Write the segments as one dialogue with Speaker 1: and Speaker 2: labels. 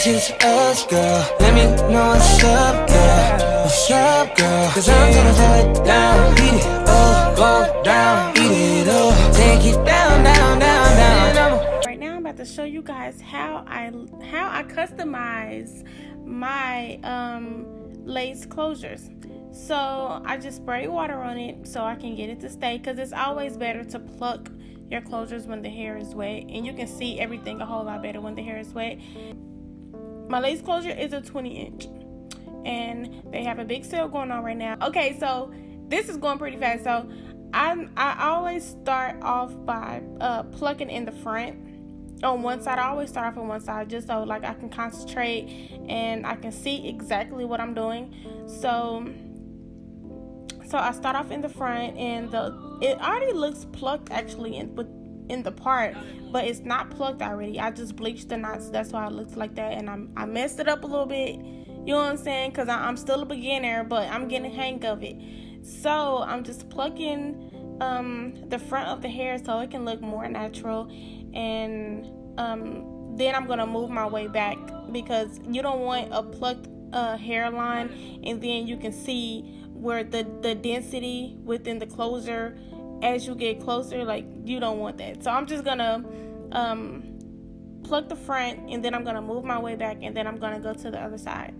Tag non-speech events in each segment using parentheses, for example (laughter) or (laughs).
Speaker 1: It's just us, girl. Let me know what's up, girl. What's up, girl? Cause I'm gonna throw it down. Beat it up, go down. Beat it up. Take it down, down, down, down.
Speaker 2: Right now I'm about to show you guys how I how I customize my um lace closures. So I just spray water on it so I can get it to stay because it's always better to pluck your closures when the hair is wet and you can see everything a whole lot better when the hair is wet. My lace closure is a 20 inch and they have a big sale going on right now. Okay, so this is going pretty fast. So I I always start off by uh, plucking in the front on one side. I always start off on one side just so like I can concentrate and I can see exactly what I'm doing. So so I start off in the front and the it already looks plucked actually in but in the part, but it's not plucked already. I just bleached the knots. That's why it looks like that and I'm I messed it up a little bit. You know what I'm saying? Cuz I'm still a beginner, but I'm getting a hang of it. So, I'm just plucking um the front of the hair so it can look more natural and um then I'm going to move my way back because you don't want a plucked uh, hairline and then you can see where the the density within the closure as you get closer like you don't want that so i'm just gonna um pluck the front and then i'm gonna move my way back and then i'm gonna go to the other side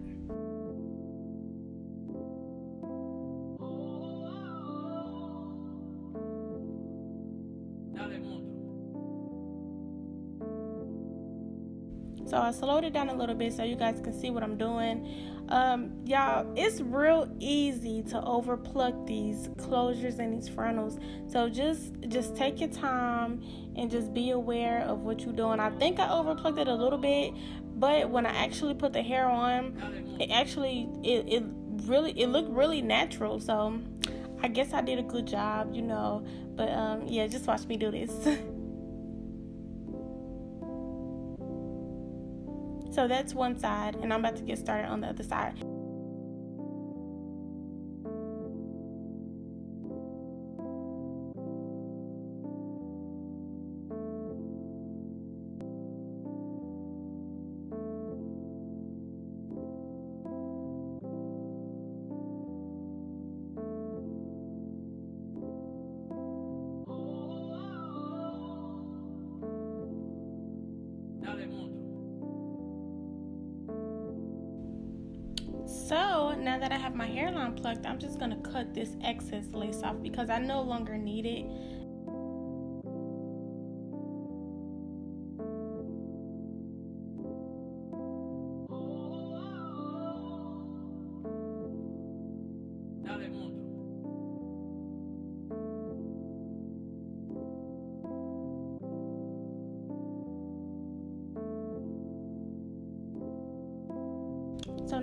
Speaker 2: So I slowed it down a little bit so you guys can see what I'm doing. Um, y'all, it's real easy to overpluck these closures and these frontals. So just just take your time and just be aware of what you're doing. I think I overplucked it a little bit, but when I actually put the hair on, it actually it, it really it looked really natural. So I guess I did a good job, you know. But um, yeah, just watch me do this. (laughs) So that's one side, and I'm about to get started on the other side. So now that I have my hairline plucked, I'm just gonna cut this excess lace off because I no longer need it.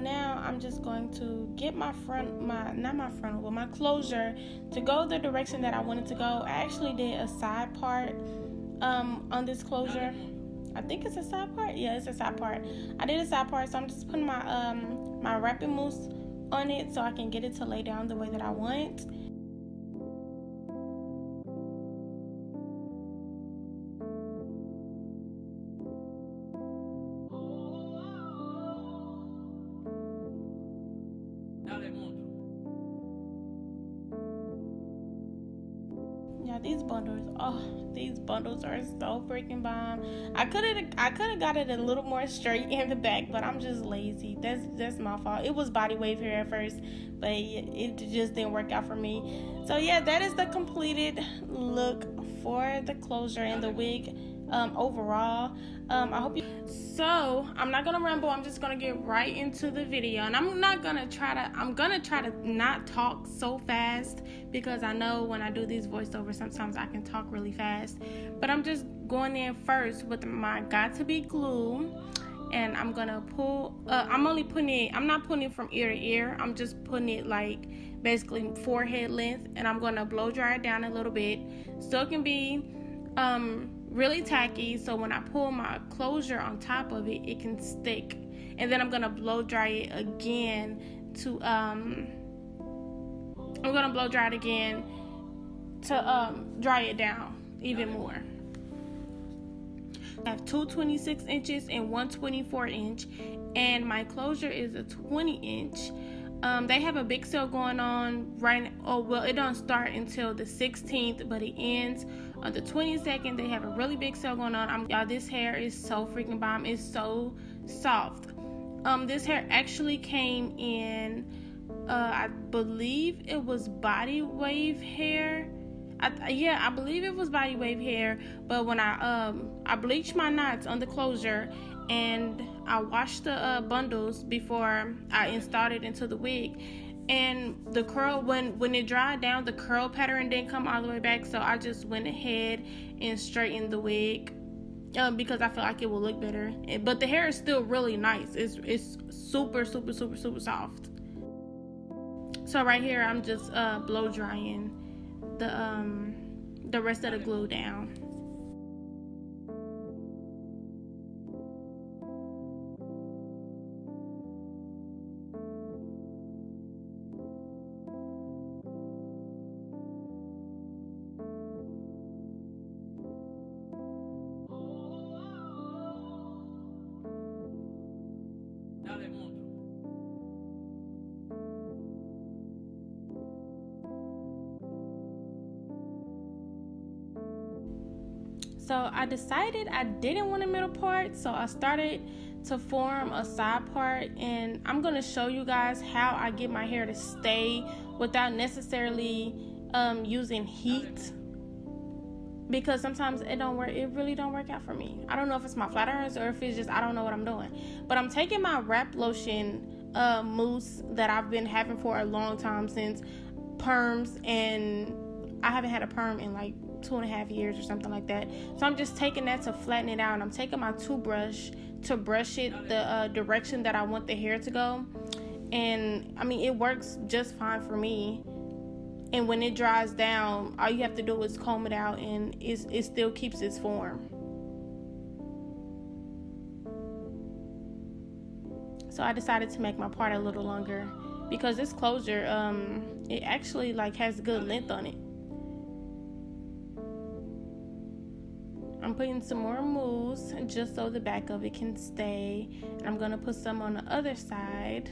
Speaker 2: Now I'm just going to get my front, my not my front, but my closure to go the direction that I wanted to go. I actually did a side part um, on this closure. I think it's a side part. Yeah, it's a side part. I did a side part, so I'm just putting my um my wrapping mousse on it so I can get it to lay down the way that I want. Bundles, oh, these bundles are so freaking bomb. I could have, I could have got it a little more straight in the back, but I'm just lazy. That's that's my fault. It was body wave here at first, but it, it just didn't work out for me. So yeah, that is the completed look for the closure and the wig um, overall. Um, I hope you. So I'm not gonna ramble. I'm just gonna get right into the video, and I'm not gonna try to. I'm gonna try to not talk so fast because I know when I do these voiceovers, sometimes I can talk really fast. But I'm just going in first with my Got2b glue and I'm gonna pull uh, I'm only putting it I'm not putting it from ear to ear I'm just putting it like basically forehead length and I'm gonna blow dry it down a little bit so it can be um really tacky so when I pull my closure on top of it it can stick and then I'm gonna blow dry it again to um I'm gonna blow dry it again to um dry it down even more I have two 26 inches and one 24 inch, and my closure is a 20 inch. Um, they have a big sale going on right. Oh well, it don't start until the 16th, but it ends on the 22nd. They have a really big sale going on. I'm y'all. This hair is so freaking bomb. It's so soft. Um, this hair actually came in. Uh, I believe it was body wave hair. I, yeah, I believe it was body wave hair. But when I um I bleached my knots on the closure and I washed the uh, bundles before I installed it into the wig. And the curl when when it dried down, the curl pattern didn't come all the way back. So I just went ahead and straightened the wig um, because I feel like it will look better. But the hair is still really nice. It's it's super super super super soft. So right here, I'm just uh, blow drying the um the rest of the glue down. So I decided I didn't want a middle part, so I started to form a side part and I'm going to show you guys how I get my hair to stay without necessarily um, using heat because sometimes it don't work it really don't work out for me. I don't know if it's my flat irons or if it's just i don't know what i'm doing but i'm taking my wrap lotion uh, mousse that i've been having for a long time since perms and i haven't had a perm in like two and a half years or something like that. So I'm just taking that to flatten it out. I'm taking my toothbrush to brush it the uh, direction that I want the hair to go. And I mean, it works just fine for me. And when it dries down, all you have to do is comb it out and it still keeps its form. So I decided to make my part a little longer because this closure, um, it actually like has good length on it. I'm putting some more mousse just so the back of it can stay. I'm gonna put some on the other side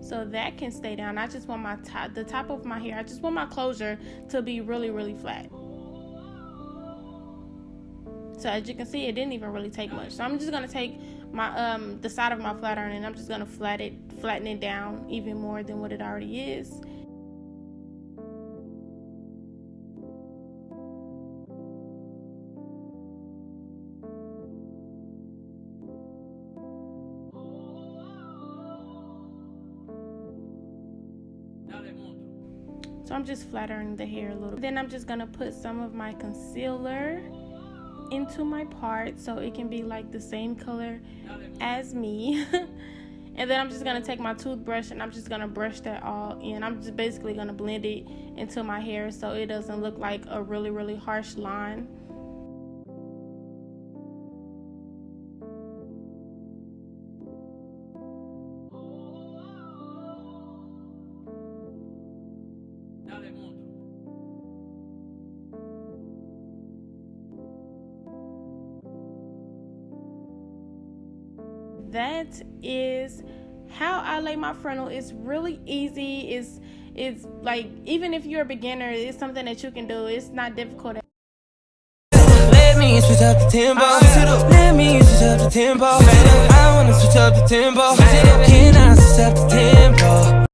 Speaker 2: so that can stay down. I just want my top, the top of my hair, I just want my closure to be really, really flat. So as you can see, it didn't even really take much. So I'm just gonna take my um the side of my flat iron and I'm just gonna flat it, flatten it down even more than what it already is. So I'm just flattering the hair a little. Then I'm just gonna put some of my concealer into my part so it can be like the same color as me. (laughs) and then I'm just gonna take my toothbrush and I'm just gonna brush that all in. I'm just basically gonna blend it into my hair so it doesn't look like a really, really harsh line. That is how I lay my frontal. It's really easy. It's it's like even if you're a beginner, it's something that you can do. It's not difficult. Let me switch up the tempo. Uh-uh. Let me switch up the tempo. I wanna switch up the tempo. Can I switch up the tempo?